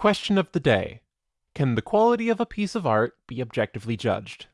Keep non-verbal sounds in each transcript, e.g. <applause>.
Question of the day Can the quality of a piece of art be objectively judged?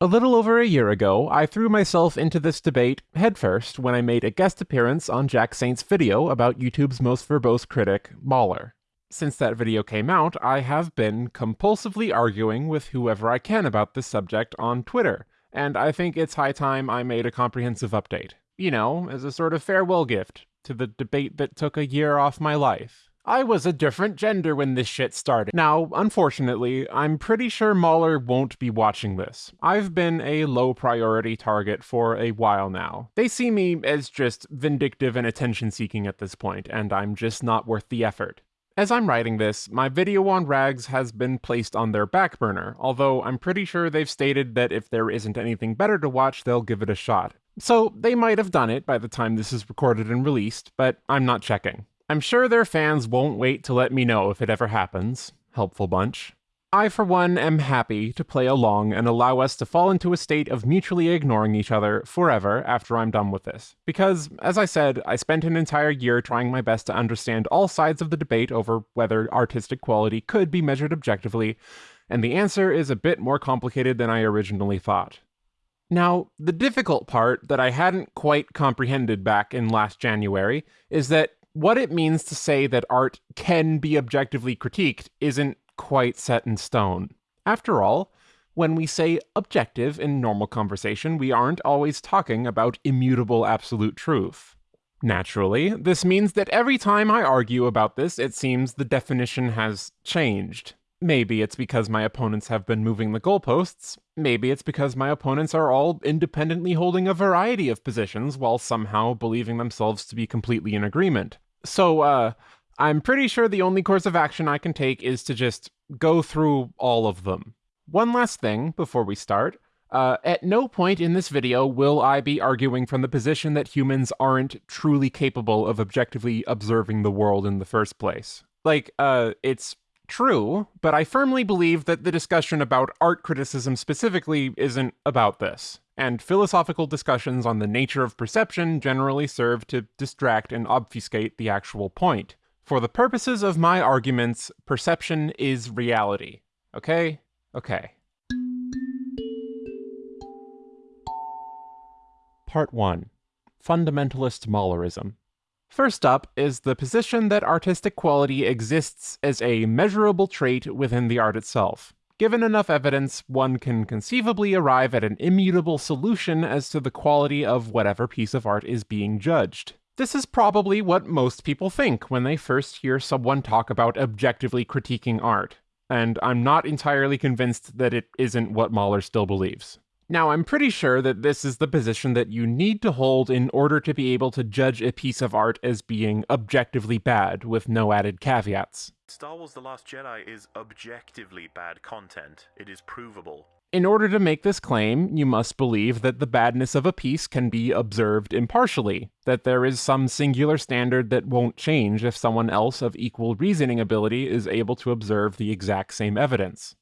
A little over a year ago, I threw myself into this debate headfirst when I made a guest appearance on Jack Saint's video about YouTube's most verbose critic, Mauler. Since that video came out, I have been compulsively arguing with whoever I can about this subject on Twitter, and I think it's high time I made a comprehensive update. You know, as a sort of farewell gift to the debate that took a year off my life. I was a different gender when this shit started. Now, unfortunately, I'm pretty sure Mauler won't be watching this. I've been a low priority target for a while now. They see me as just vindictive and attention seeking at this point, and I'm just not worth the effort. As I'm writing this, my video on rags has been placed on their back burner, although I'm pretty sure they've stated that if there isn't anything better to watch, they'll give it a shot. So they might have done it by the time this is recorded and released, but I'm not checking. I'm sure their fans won't wait to let me know if it ever happens. Helpful bunch. I, for one, am happy to play along and allow us to fall into a state of mutually ignoring each other forever after I'm done with this. Because, as I said, I spent an entire year trying my best to understand all sides of the debate over whether artistic quality could be measured objectively, and the answer is a bit more complicated than I originally thought. Now, the difficult part that I hadn't quite comprehended back in last January is that what it means to say that art can be objectively critiqued isn't quite set in stone. After all, when we say objective in normal conversation, we aren't always talking about immutable absolute truth. Naturally, this means that every time I argue about this, it seems the definition has changed. Maybe it's because my opponents have been moving the goalposts. Maybe it's because my opponents are all independently holding a variety of positions while somehow believing themselves to be completely in agreement. So, uh, I'm pretty sure the only course of action I can take is to just go through all of them. One last thing before we start. Uh, at no point in this video will I be arguing from the position that humans aren't truly capable of objectively observing the world in the first place. Like, uh, it's true, but I firmly believe that the discussion about art criticism specifically isn't about this, and philosophical discussions on the nature of perception generally serve to distract and obfuscate the actual point. For the purposes of my arguments, perception is reality. Okay? Okay. Part 1 Fundamentalist Maulerism First up is the position that artistic quality exists as a measurable trait within the art itself. Given enough evidence, one can conceivably arrive at an immutable solution as to the quality of whatever piece of art is being judged. This is probably what most people think when they first hear someone talk about objectively critiquing art, and I'm not entirely convinced that it isn't what Mauler still believes. Now, I'm pretty sure that this is the position that you need to hold in order to be able to judge a piece of art as being objectively bad with no added caveats. Star Wars The Last Jedi is objectively bad content. It is provable. In order to make this claim, you must believe that the badness of a piece can be observed impartially, that there is some singular standard that won't change if someone else of equal reasoning ability is able to observe the exact same evidence.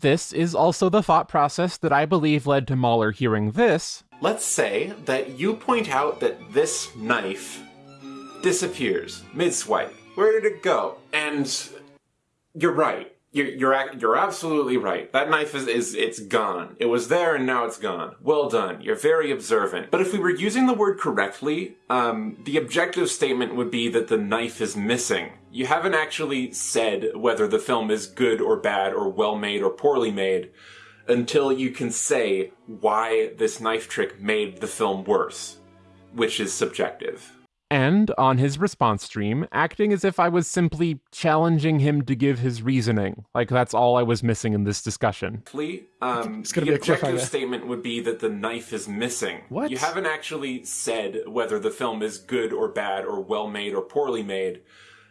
This is also the thought process that I believe led to Mauler hearing this. Let's say that you point out that this knife disappears mid-swipe. Where did it go? And you're right. You're, you're, you're absolutely right. That knife is, is, it's gone. It was there and now it's gone. Well done. You're very observant. But if we were using the word correctly, um, the objective statement would be that the knife is missing. You haven't actually said whether the film is good or bad or well made or poorly made until you can say why this knife trick made the film worse, which is subjective and on his response stream, acting as if I was simply challenging him to give his reasoning. Like that's all I was missing in this discussion. Um, it's gonna the be objective statement would be that the knife is missing. What? You haven't actually said whether the film is good or bad or well made or poorly made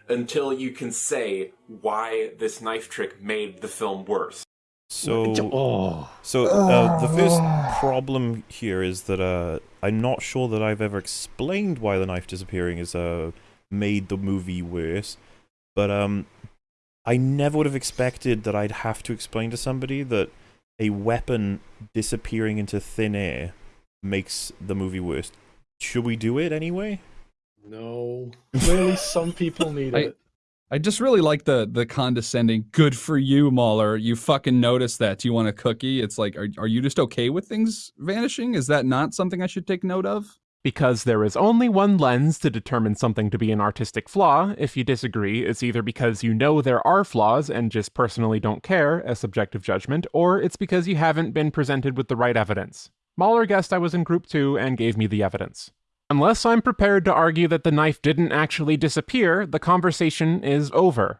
until you can say why this knife trick made the film worse. So, oh. so uh, the first problem here is that uh, I'm not sure that I've ever explained why the knife disappearing has uh, made the movie worse, but um, I never would have expected that I'd have to explain to somebody that a weapon disappearing into thin air makes the movie worse. Should we do it anyway? No. Clearly, some people need I, it. I just really like the the condescending. Good for you, Mauler. You fucking noticed that. Do you want a cookie? It's like, are are you just okay with things vanishing? Is that not something I should take note of? Because there is only one lens to determine something to be an artistic flaw. If you disagree, it's either because you know there are flaws and just personally don't care, a subjective judgment, or it's because you haven't been presented with the right evidence. Mauler guessed I was in group two and gave me the evidence. Unless I'm prepared to argue that the knife didn't actually disappear, the conversation is over.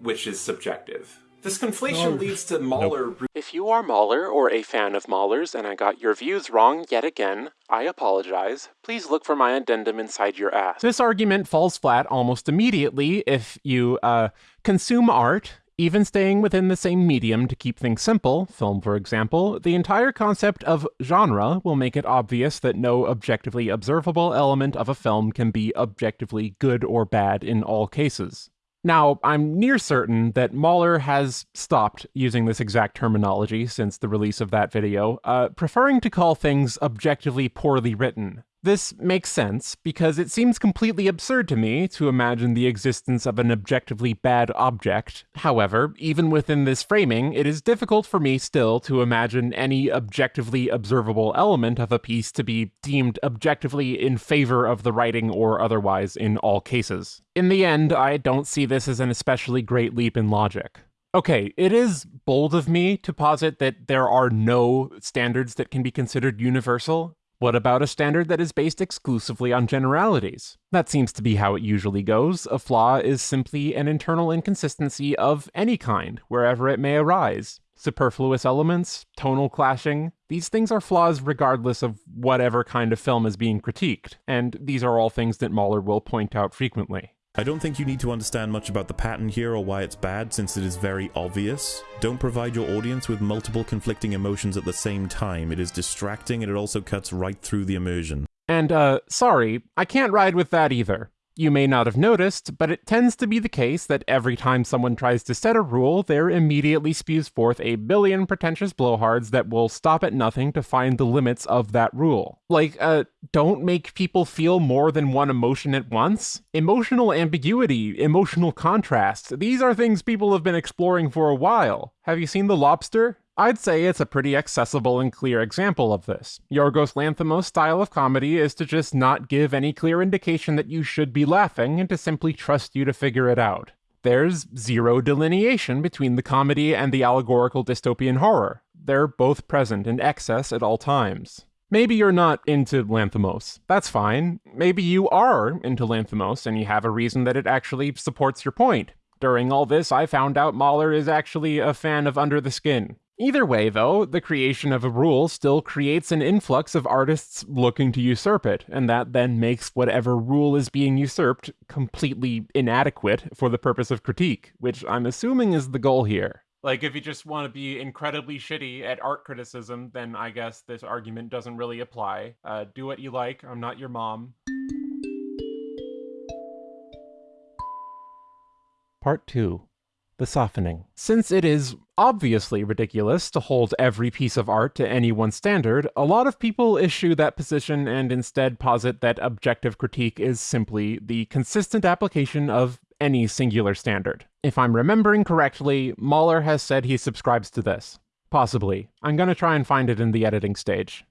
Which is subjective. This conflation leads to Mauler. If you are Mauler or a fan of Mauler's and I got your views wrong yet again, I apologize. Please look for my addendum inside your ass. This argument falls flat almost immediately if you uh, consume art, even staying within the same medium to keep things simple, film for example, the entire concept of genre will make it obvious that no objectively observable element of a film can be objectively good or bad in all cases. Now, I'm near certain that Mauler has stopped using this exact terminology since the release of that video, uh, preferring to call things objectively poorly written. This makes sense because it seems completely absurd to me to imagine the existence of an objectively bad object. However, even within this framing, it is difficult for me still to imagine any objectively observable element of a piece to be deemed objectively in favor of the writing or otherwise in all cases. In the end, I don't see this as an especially great leap in logic. Okay, it is bold of me to posit that there are no standards that can be considered universal, what about a standard that is based exclusively on generalities? That seems to be how it usually goes. A flaw is simply an internal inconsistency of any kind, wherever it may arise. Superfluous elements, tonal clashing, these things are flaws regardless of whatever kind of film is being critiqued, and these are all things that Mauler will point out frequently. I don't think you need to understand much about the pattern here or why it's bad, since it is very obvious. Don't provide your audience with multiple conflicting emotions at the same time. It is distracting and it also cuts right through the immersion. And, uh, sorry, I can't ride with that either. You may not have noticed, but it tends to be the case that every time someone tries to set a rule, there immediately spews forth a billion pretentious blowhards that will stop at nothing to find the limits of that rule. Like, uh, don't make people feel more than one emotion at once? Emotional ambiguity, emotional contrast, these are things people have been exploring for a while. Have you seen The Lobster? I'd say it's a pretty accessible and clear example of this. Yorgos Lanthimos' style of comedy is to just not give any clear indication that you should be laughing and to simply trust you to figure it out. There's zero delineation between the comedy and the allegorical dystopian horror. They're both present in excess at all times. Maybe you're not into Lanthimos. That's fine. Maybe you are into Lanthimos and you have a reason that it actually supports your point. During all this, I found out Mauler is actually a fan of Under the Skin. Either way, though, the creation of a rule still creates an influx of artists looking to usurp it, and that then makes whatever rule is being usurped completely inadequate for the purpose of critique, which I'm assuming is the goal here. Like, if you just want to be incredibly shitty at art criticism, then I guess this argument doesn't really apply. Uh, do what you like, I'm not your mom. Part 2 The Softening. Since it is obviously ridiculous to hold every piece of art to any one standard, a lot of people issue that position and instead posit that objective critique is simply the consistent application of any singular standard. If I'm remembering correctly, Mauler has said he subscribes to this. Possibly. I'm gonna try and find it in the editing stage.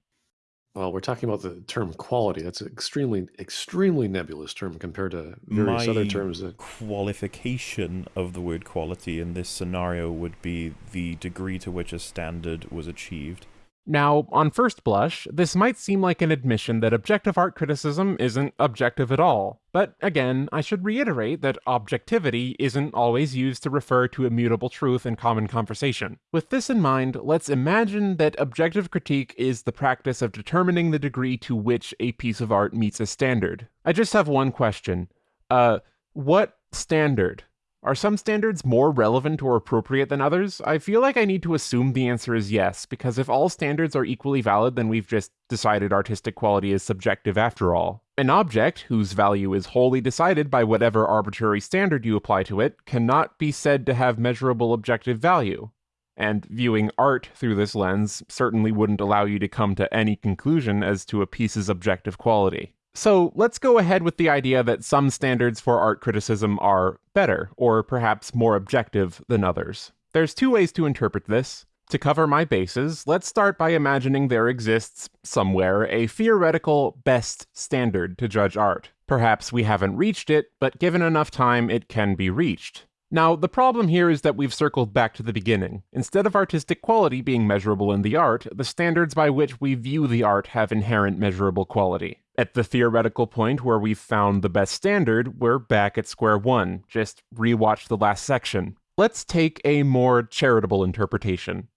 Well, we're talking about the term quality. That's an extremely, extremely nebulous term compared to various My other terms that qualification of the word quality in this scenario would be the degree to which a standard was achieved. Now, on first blush, this might seem like an admission that objective art criticism isn't objective at all. But again, I should reiterate that objectivity isn't always used to refer to immutable truth in common conversation. With this in mind, let's imagine that objective critique is the practice of determining the degree to which a piece of art meets a standard. I just have one question. Uh, what standard? Are some standards more relevant or appropriate than others? I feel like I need to assume the answer is yes, because if all standards are equally valid, then we've just decided artistic quality is subjective after all. An object, whose value is wholly decided by whatever arbitrary standard you apply to it, cannot be said to have measurable objective value. And viewing art through this lens certainly wouldn't allow you to come to any conclusion as to a piece's objective quality. So let's go ahead with the idea that some standards for art criticism are better, or perhaps more objective than others. There's two ways to interpret this. To cover my bases, let's start by imagining there exists, somewhere, a theoretical best standard to judge art. Perhaps we haven't reached it, but given enough time, it can be reached. Now, the problem here is that we've circled back to the beginning. Instead of artistic quality being measurable in the art, the standards by which we view the art have inherent measurable quality. At the theoretical point where we've found the best standard, we're back at square one. Just rewatch the last section. Let's take a more charitable interpretation.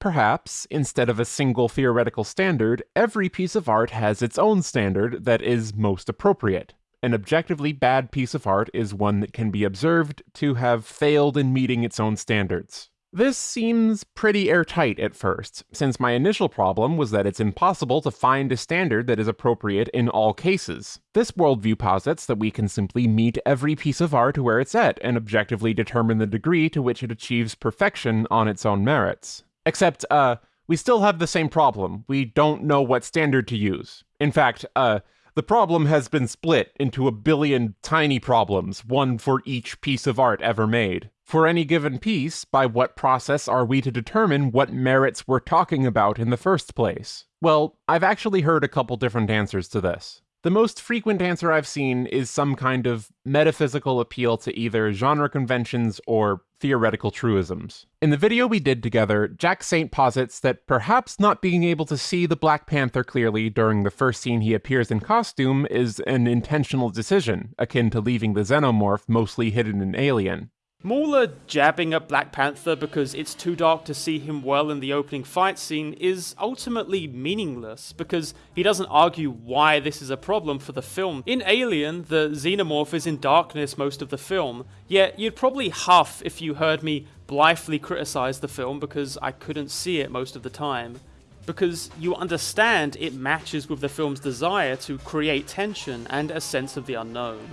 Perhaps, instead of a single theoretical standard, every piece of art has its own standard that is most appropriate an objectively bad piece of art is one that can be observed to have failed in meeting its own standards. This seems pretty airtight at first, since my initial problem was that it's impossible to find a standard that is appropriate in all cases. This worldview posits that we can simply meet every piece of art where it's at and objectively determine the degree to which it achieves perfection on its own merits. Except, uh, we still have the same problem. We don't know what standard to use. In fact, uh, the problem has been split into a billion tiny problems, one for each piece of art ever made. For any given piece, by what process are we to determine what merits we're talking about in the first place? Well, I've actually heard a couple different answers to this. The most frequent answer I've seen is some kind of metaphysical appeal to either genre conventions or theoretical truisms. In the video we did together, Jack Saint posits that perhaps not being able to see the Black Panther clearly during the first scene he appears in costume is an intentional decision, akin to leaving the xenomorph mostly hidden in Alien. Mauler jabbing at Black Panther because it's too dark to see him well in the opening fight scene is ultimately meaningless because he doesn't argue why this is a problem for the film. In Alien, the xenomorph is in darkness most of the film, yet you'd probably huff if you heard me blithely criticize the film because I couldn't see it most of the time. Because you understand it matches with the film's desire to create tension and a sense of the unknown.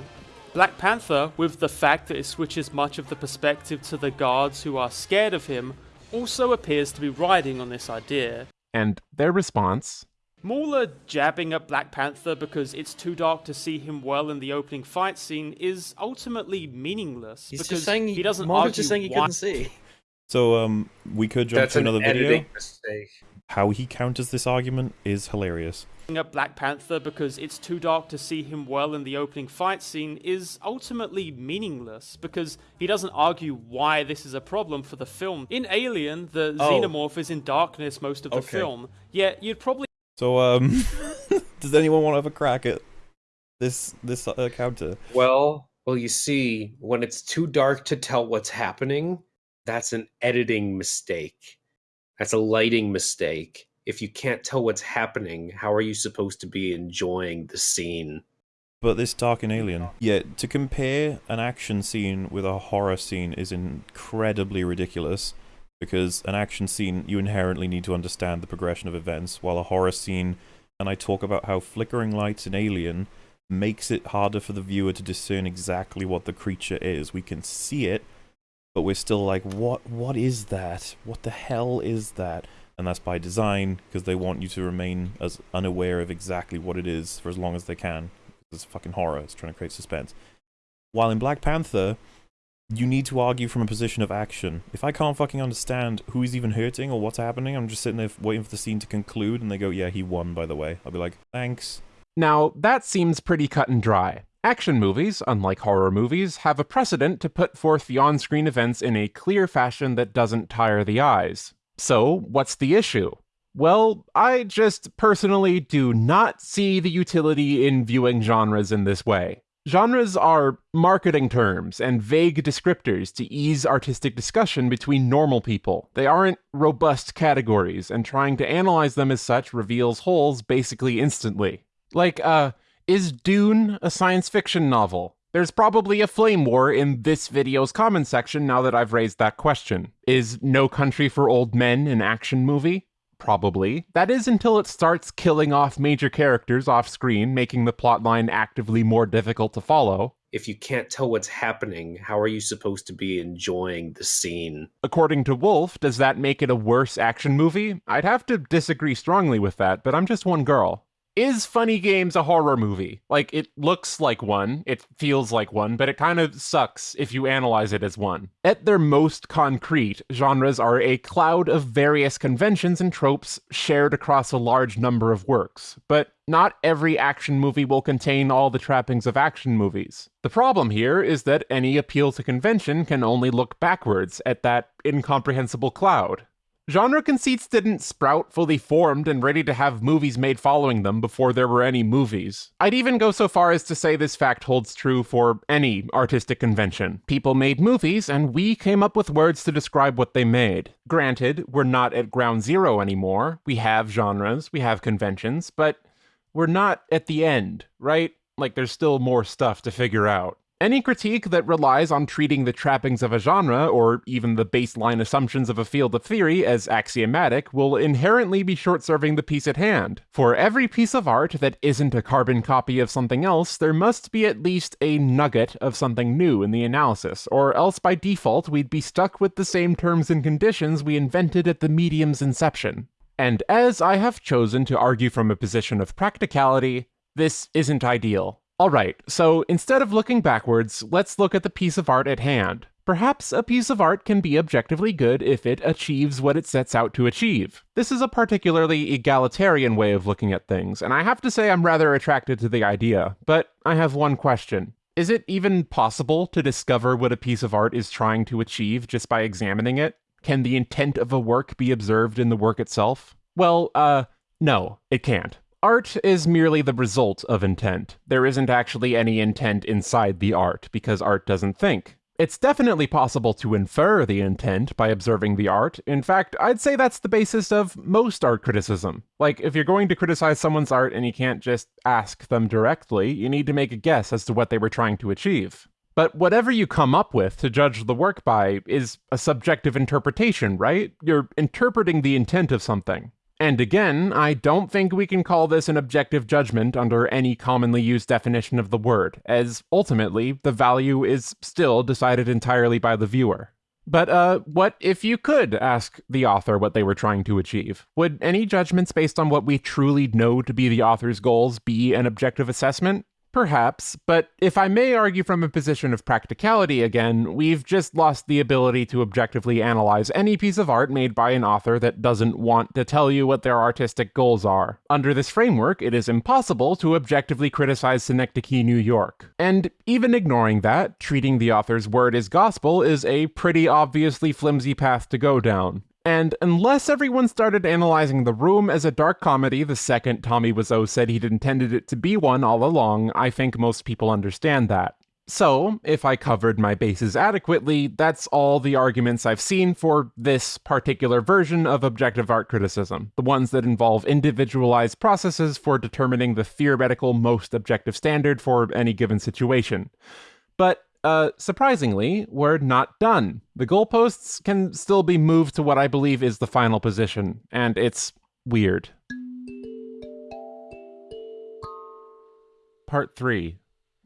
Black Panther, with the fact that it switches much of the perspective to the guards who are scared of him, also appears to be riding on this idea. And their response Mauler jabbing at Black Panther because it's too dark to see him well in the opening fight scene is ultimately meaningless He's because just saying he, he doesn't Mauler's argue just saying he why couldn't see. So um, we could jump That's to an another video. editing mistake. How he counters this argument is hilarious. at Black Panther because it's too dark to see him well in the opening fight scene is ultimately meaningless because he doesn't argue why this is a problem for the film. In Alien, the Oh. xenomorph is in darkness most of the Okay. film, yet you'd probably So um, <laughs> does anyone want to have a crack at this this uh, counter? Well, well, you see, when it's too dark to tell what's happening, that's an editing mistake. That's a lighting mistake. If you can't tell what's happening, how are you supposed to be enjoying the scene? But this dark and alien. Yeah, to compare an action scene with a horror scene is incredibly ridiculous because an action scene you inherently need to understand the progression of events, while a horror scene, and I talk about how flickering lights in Alien makes it harder for the viewer to discern exactly what the creature is. We can see it, but we're still like, what? What is that? What the hell is that? And that's by design because they want you to remain as unaware of exactly what it is for as long as they can. It's fucking horror. It's trying to create suspense. While in Black Panther, you need to argue from a position of action. If I can't fucking understand who he's even hurting or what's happening, I'm just sitting there waiting for the scene to conclude, and they go, "Yeah, he won." By the way, I'll be like, "Thanks." Now, that seems pretty cut and dry. Action movies, unlike horror movies, have a precedent to put forth the on screen events in a clear fashion that doesn't tire the eyes. So, what's the issue? Well, I just personally do not see the utility in viewing genres in this way. Genres are marketing terms and vague descriptors to ease artistic discussion between normal people. They aren't robust categories, and trying to analyze them as such reveals holes basically instantly. Like, uh, is Dune a science fiction novel? There's probably a flame war in this video's comment section now that I've raised that question. Is No Country for Old Men an action movie? Probably. That is until it starts killing off major characters off screen, making the plotline actively more difficult to follow. If you can't tell what's happening, how are you supposed to be enjoying the scene? According to Wolf, does that make it a worse action movie? I'd have to disagree strongly with that, but I'm just one girl. Is Funny Games a horror movie? Like, it looks like one, it feels like one, but it kind of sucks if you analyze it as one. At their most concrete, genres are a cloud of various conventions and tropes shared across a large number of works. But not every action movie will contain all the trappings of action movies. The problem here is that any appeal to convention can only look backwards at that incomprehensible cloud. Genre conceits didn't sprout fully formed and ready to have movies made following them before there were any movies. I'd even go so far as to say this fact holds true for any artistic convention. People made movies, and we came up with words to describe what they made. Granted, we're not at ground zero anymore. We have genres, we have conventions, but we're not at the end, right? Like, there's still more stuff to figure out. Any critique that relies on treating the trappings of a genre, or even the baseline assumptions of a field of theory, as axiomatic will inherently be short serving the piece at hand. For every piece of art that isn't a carbon copy of something else, there must be at least a nugget of something new in the analysis, or else by default we'd be stuck with the same terms and conditions we invented at the medium's inception. And as I have chosen to argue from a position of practicality, this isn't ideal. Alright, so instead of looking backwards, let's look at the piece of art at hand. Perhaps a piece of art can be objectively good if it achieves what it sets out to achieve. This is a particularly egalitarian way of looking at things, and I have to say I'm rather attracted to the idea, but I have one question. Is it even possible to discover what a piece of art is trying to achieve just by examining it? Can the intent of a work be observed in the work itself? Well, uh, no, it can't. Art is merely the result of intent. There isn't actually any intent inside the art, because art doesn't think. It's definitely possible to infer the intent by observing the art. In fact, I'd say that's the basis of most art criticism. Like, if you're going to criticize someone's art and you can't just ask them directly, you need to make a guess as to what they were trying to achieve. But whatever you come up with to judge the work by is a subjective interpretation, right? You're interpreting the intent of something. And again, I don't think we can call this an objective judgment under any commonly used definition of the word, as ultimately, the value is still decided entirely by the viewer. But, uh, what if you could ask the author what they were trying to achieve? Would any judgments based on what we truly know to be the author's goals be an objective assessment? Perhaps, but if I may argue from a position of practicality again, we've just lost the ability to objectively analyze any piece of art made by an author that doesn't want to tell you what their artistic goals are. Under this framework, it is impossible to objectively criticize Synecdoche, New York. And even ignoring that, treating the author's word as gospel is a pretty obviously flimsy path to go down. And unless everyone started analyzing The Room as a dark comedy the second Tommy Wiseau said he'd intended it to be one all along, I think most people understand that. So, if I covered my bases adequately, that's all the arguments I've seen for this particular version of objective art criticism, the ones that involve individualized processes for determining the theoretical most objective standard for any given situation. But uh, surprisingly, we're not done. The goalposts can still be moved to what I believe is the final position, and it's weird. Part 3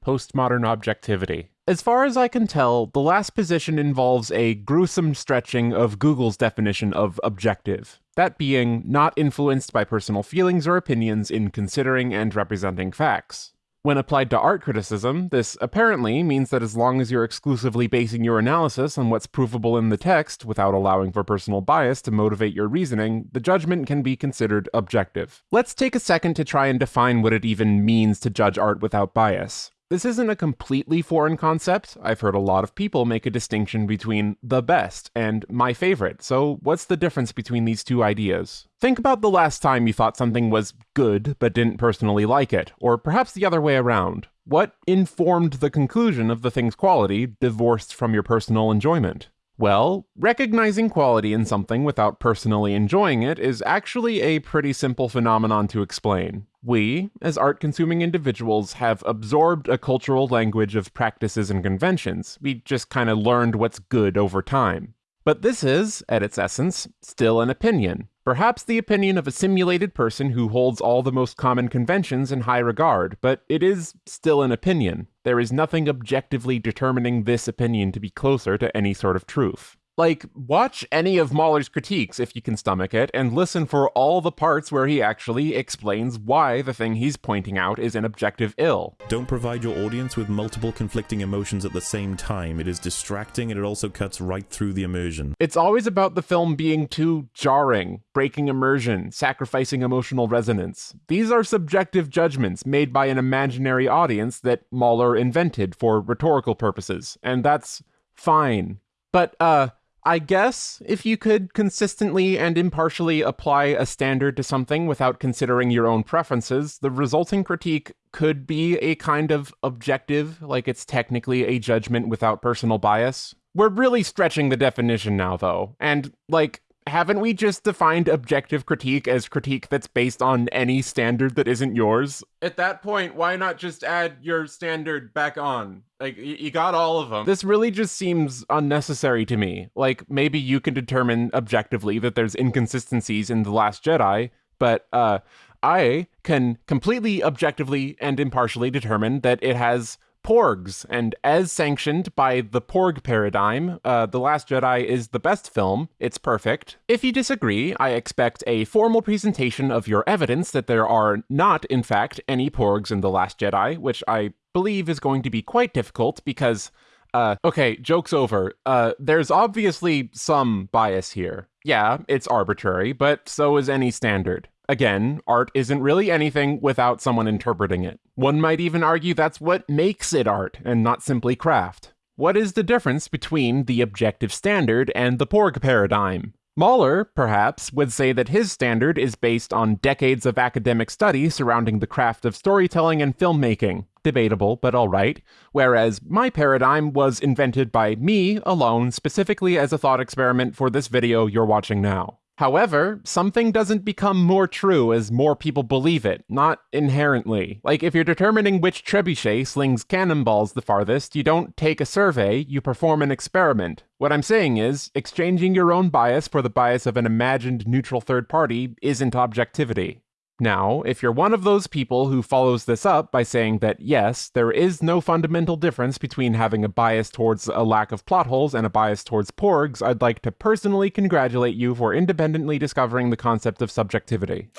Postmodern Objectivity. As far as I can tell, the last position involves a gruesome stretching of Google's definition of objective. That being not influenced by personal feelings or opinions in considering and representing facts. When applied to art criticism, this apparently means that as long as you're exclusively basing your analysis on what's provable in the text without allowing for personal bias to motivate your reasoning, the judgment can be considered objective. Let's take a second to try and define what it even means to judge art without bias. This isn't a completely foreign concept. I've heard a lot of people make a distinction between the best and my favorite, so what's the difference between these two ideas? Think about the last time you thought something was good but didn't personally like it, or perhaps the other way around. What informed the conclusion of the thing's quality divorced from your personal enjoyment? Well, recognizing quality in something without personally enjoying it is actually a pretty simple phenomenon to explain. We, as art consuming individuals, have absorbed a cultural language of practices and conventions. We just kind of learned what's good over time. But this is, at its essence, still an opinion. Perhaps the opinion of a simulated person who holds all the most common conventions in high regard, but it is still an opinion. There is nothing objectively determining this opinion to be closer to any sort of truth. Like, watch any of Mauler's critiques if you can stomach it, and listen for all the parts where he actually explains why the thing he's pointing out is an objective ill. Don't provide your audience with multiple conflicting emotions at the same time. It is distracting and it also cuts right through the immersion. It's always about the film being too jarring, breaking immersion, sacrificing emotional resonance. These are subjective judgments made by an imaginary audience that Mauler invented for rhetorical purposes, and that's fine. But, uh, I guess if you could consistently and impartially apply a standard to something without considering your own preferences, the resulting critique could be a kind of objective, like it's technically a judgment without personal bias. We're really stretching the definition now, though, and, like, haven't we just defined objective critique as critique that's based on any standard that isn't yours? At that point, why not just add your standard back on? Like, you got all of them. This really just seems unnecessary to me. Like, maybe you can determine objectively that there's inconsistencies in The Last Jedi, but, uh, I can completely objectively and impartially determine that it has Porgs, and as sanctioned by the Porg paradigm, uh, The Last Jedi is the best film. It's perfect. If you disagree, I expect a formal presentation of your evidence that there are not, in fact, any Porgs in The Last Jedi, which I believe is going to be quite difficult because. Uh, okay, joke's over. Uh, there's obviously some bias here. Yeah, it's arbitrary, but so is any standard. Again, art isn't really anything without someone interpreting it. One might even argue that's what makes it art and not simply craft. What is the difference between the objective standard and the Porg paradigm? Mauler, perhaps, would say that his standard is based on decades of academic study surrounding the craft of storytelling and filmmaking. Debatable, but alright. Whereas my paradigm was invented by me alone, specifically as a thought experiment for this video you're watching now. However, something doesn't become more true as more people believe it, not inherently. Like, if you're determining which trebuchet slings cannonballs the farthest, you don't take a survey, you perform an experiment. What I'm saying is, exchanging your own bias for the bias of an imagined neutral third party isn't objectivity. Now, if you're one of those people who follows this up by saying that yes, there is no fundamental difference between having a bias towards a lack of plot holes and a bias towards porgs, I'd like to personally congratulate you for independently discovering the concept of subjectivity.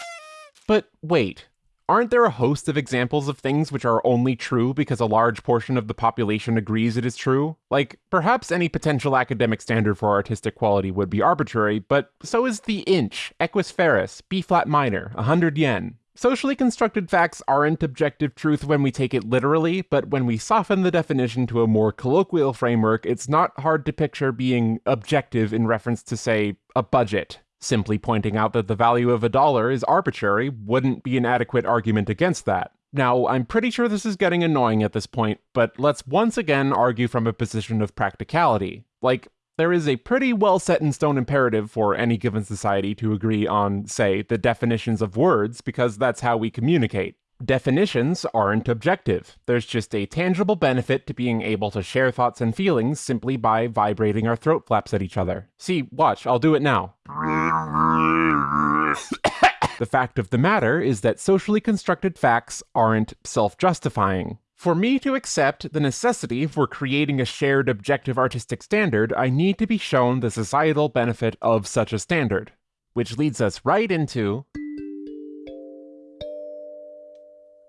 But wait, Aren't there a host of examples of things which are only true because a large portion of the population agrees it is true? Like, perhaps any potential academic standard for artistic quality would be arbitrary, but so is the inch, equus ferus, B flat minor, 100 yen. Socially constructed facts aren't objective truth when we take it literally, but when we soften the definition to a more colloquial framework, it's not hard to picture being objective in reference to, say, a budget. Simply pointing out that the value of a dollar is arbitrary wouldn't be an adequate argument against that. Now, I'm pretty sure this is getting annoying at this point, but let's once again argue from a position of practicality. Like, there is a pretty well set in stone imperative for any given society to agree on, say, the definitions of words, because that's how we communicate. Definitions aren't objective. There's just a tangible benefit to being able to share thoughts and feelings simply by vibrating our throat flaps at each other. See, watch, I'll do it now. <coughs> the fact of the matter is that socially constructed facts aren't self justifying. For me to accept the necessity for creating a shared objective artistic standard, I need to be shown the societal benefit of such a standard. Which leads us right into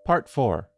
Part 4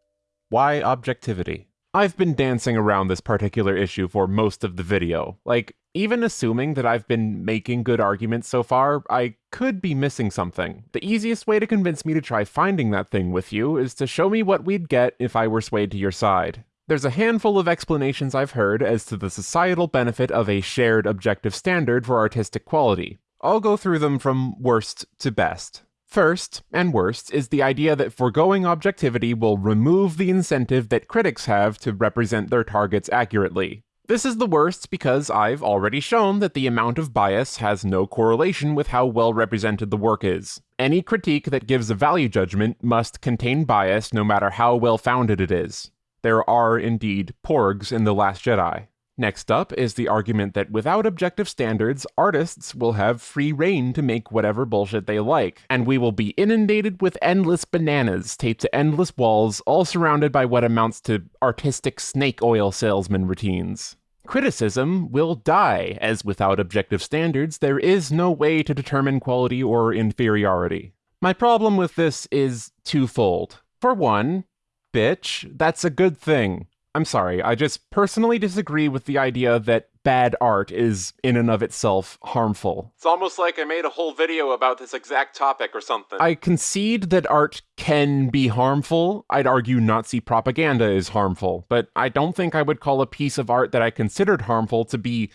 Why Objectivity? I've been dancing around this particular issue for most of the video. Like, even assuming that I've been making good arguments so far, I could be missing something. The easiest way to convince me to try finding that thing with you is to show me what we'd get if I were swayed to your side. There's a handful of explanations I've heard as to the societal benefit of a shared objective standard for artistic quality. I'll go through them from worst to best. First, and worst, is the idea that foregoing objectivity will remove the incentive that critics have to represent their targets accurately. This is the worst because I've already shown that the amount of bias has no correlation with how well represented the work is. Any critique that gives a value judgment must contain bias no matter how well founded it is. There are indeed porgs in The Last Jedi. Next up is the argument that without objective standards, artists will have free reign to make whatever bullshit they like, and we will be inundated with endless bananas taped to endless walls, all surrounded by what amounts to artistic snake oil salesman routines. criticism will die, as without objective standards, there is no way to determine quality or inferiority. My problem with this is twofold. For one, bitch, that's a good thing. I'm sorry, I just personally disagree with the idea that bad art is in and of itself harmful. It's almost like I made a whole video about this exact topic or something. I concede that art can be harmful. I'd argue Nazi propaganda is harmful, but I don't think I would call a piece of art that I considered harmful to be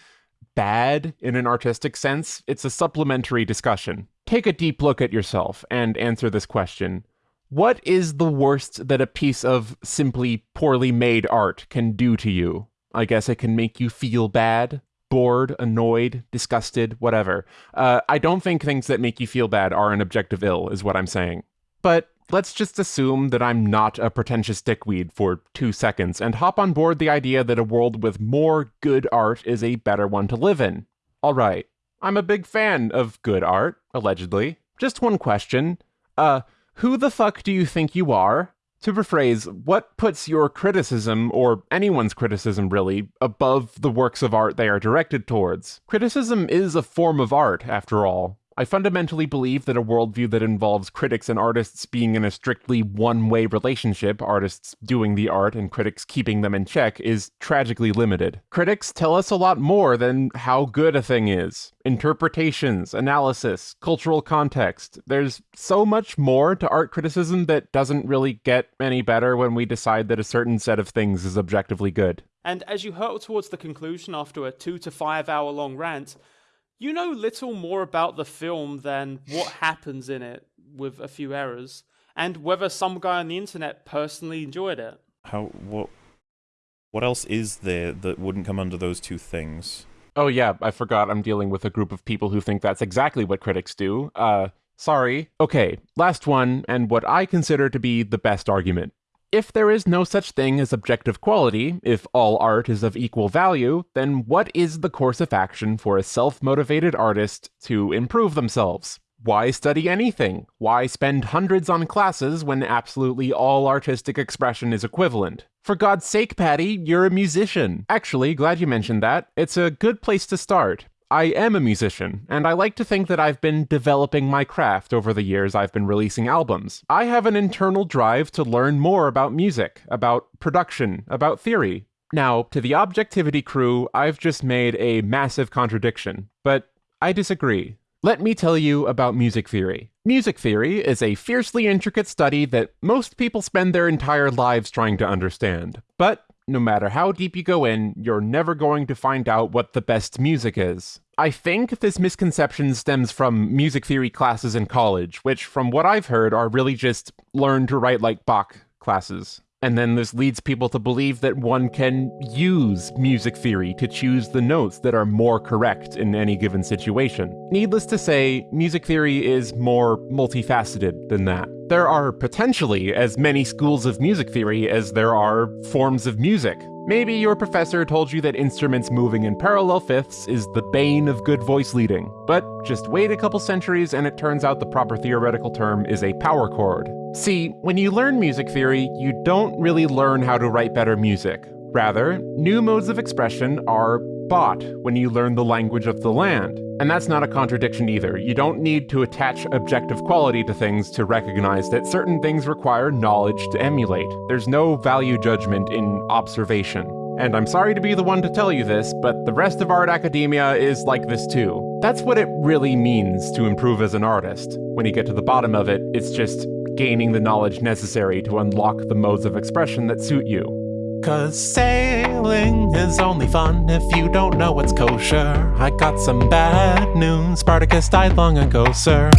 bad in an artistic sense. It's a supplementary discussion. Take a deep look at yourself and answer this question. What is the worst that a piece of simply poorly made art can do to you? I guess it can make you feel bad, bored, annoyed, disgusted, whatever. Uh, I don't think things that make you feel bad are an objective ill, is what I'm saying. But let's just assume that I'm not a pretentious dickweed for two seconds and hop on board the idea that a world with more good art is a better one to live in. All right, I'm a big fan of good art, allegedly. Just one question. Uh, who the fuck do you think you are? To rephrase, what puts your criticism, or anyone's criticism really, above the works of art they are directed towards? Criticism is a form of art, after all. I fundamentally believe that a worldview that involves critics and artists being in a strictly one way relationship, artists doing the art and critics keeping them in check, is tragically limited. Critics tell us a lot more than how good a thing is interpretations, analysis, cultural context. There's so much more to art criticism that doesn't really get any better when we decide that a certain set of things is objectively good. And as you hurtle towards the conclusion after a two to five hour long rant, you know little more about the film than what happens in it with a few errors and whether some guy on the internet personally enjoyed it. How what what else is there that wouldn't come under those two things? Oh yeah, I forgot I'm dealing with a group of people who think that's exactly what critics do. Uh sorry. Okay, last one and what I consider to be the best argument. If there is no such thing as objective quality, if all art is of equal value, then what is the course of action for a self motivated artist to improve themselves? Why study anything? Why spend hundreds on classes when absolutely all artistic expression is equivalent? For God's sake, Patty, you're a musician. Actually, glad you mentioned that. It's a good place to start. I am a musician, and I like to think that I've been developing my craft over the years I've been releasing albums. I have an internal drive to learn more about music, about production, about theory. Now, to the objectivity crew, I've just made a massive contradiction, but I disagree. Let me tell you about music theory. Music theory is a fiercely intricate study that most people spend their entire lives trying to understand. But no matter how deep you go in, you're never going to find out what the best music is. I think this misconception stems from music theory classes in college, which, from what I've heard, are really just learn to write like Bach classes. And then this leads people to believe that one can use music theory to choose the notes that are more correct in any given situation. Needless to say, music theory is more multifaceted than that. There are potentially as many schools of music theory as there are forms of music. Maybe your professor told you that instruments moving in parallel fifths is the bane of good voice leading, but just wait a couple centuries and it turns out the proper theoretical term is a power chord. See, when you learn music theory, you don't really learn how to write better music. Rather, new modes of expression are bought when you learn the language of the land. And that's not a contradiction either. You don't need to attach objective quality to things to recognize that certain things require knowledge to emulate. There's no value judgment in observation. And I'm sorry to be the one to tell you this, but the rest of art academia is like this too. That's what it really means to improve as an artist. When you get to the bottom of it, it's just gaining the knowledge necessary to unlock the modes of expression that suit you. Cause sailing is only fun if you don't know what's kosher. I got some bad news. Spartacus died long ago, sir.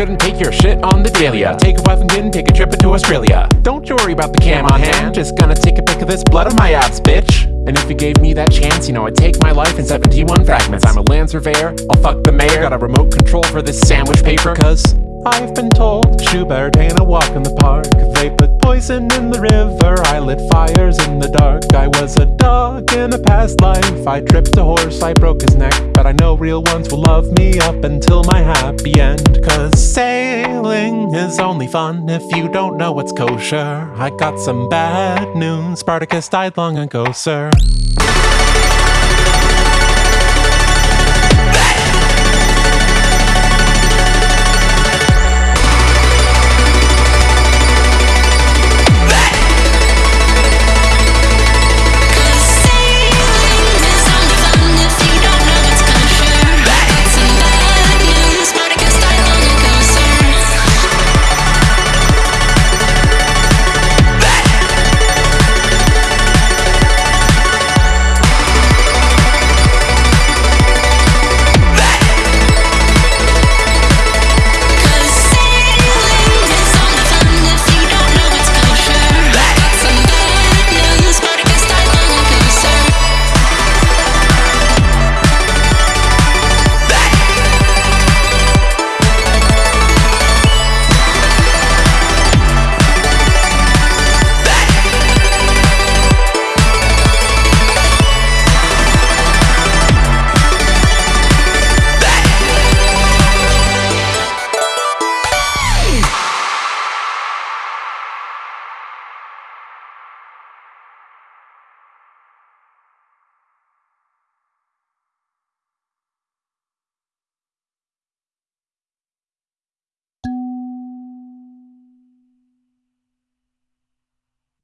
Couldn't take your shit on the daily, take a wife and kid and take a trip into Australia. Don't you worry about the cam on hand, just gonna take a pic of this blood on my abs, bitch. And if you gave me that chance, you know I'd take my life in 71 fragments. I'm a land surveyor, I'll fuck the mayor, got a remote control for this sandwich paper, cause I've been told Schubert ain't a walk in the park. They put poison in the river, I lit fires in the dark. I was a dog in a past life. I tripped a horse, I broke his neck. But I know real ones will love me up until my happy end. Cause sailing is only fun if you don't know what's kosher. I got some bad news. Spartacus died long ago, sir.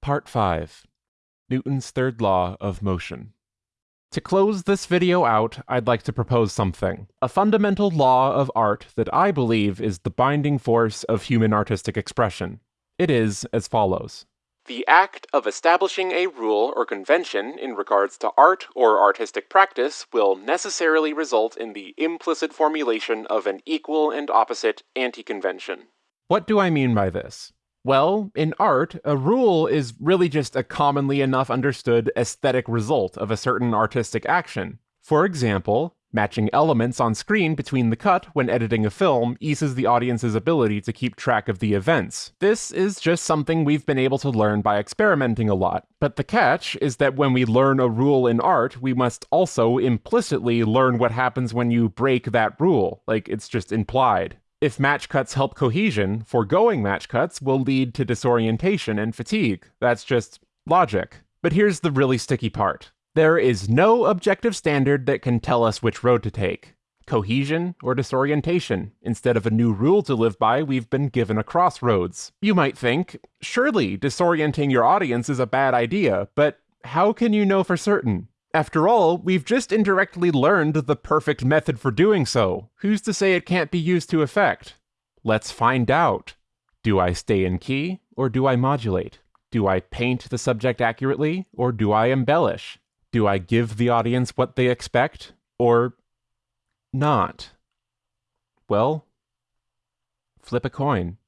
Part 5 Newton's Third Law of Motion. To close this video out, I'd like to propose something. A fundamental law of art that I believe is the binding force of human artistic expression. It is as follows. The act of establishing a rule or convention in regards to art or artistic practice will necessarily result in the implicit formulation of an equal and opposite anti-convention. What do I mean by this? Well, in art, a rule is really just a commonly enough understood aesthetic result of a certain artistic action. For example, matching elements on screen between the cut when editing a film eases the audience's ability to keep track of the events. This is just something we've been able to learn by experimenting a lot. But the catch is that when we learn a rule in art, we must also implicitly learn what happens when you break that rule. Like, it's just implied. If match cuts help cohesion, foregoing match cuts will lead to disorientation and fatigue. That's just logic. But here's the really sticky part. There is no objective standard that can tell us which road to take. Cohesion or disorientation. Instead of a new rule to live by, we've been given a crossroads. You might think, surely disorienting your audience is a bad idea, but how can you know for certain? After all, we've just indirectly learned the perfect method for doing so. Who's to say it can't be used to effect? Let's find out. Do I stay in key, or do I modulate? Do I paint the subject accurately, or do I embellish? Do I give the audience what they expect, or not? Well, flip a coin.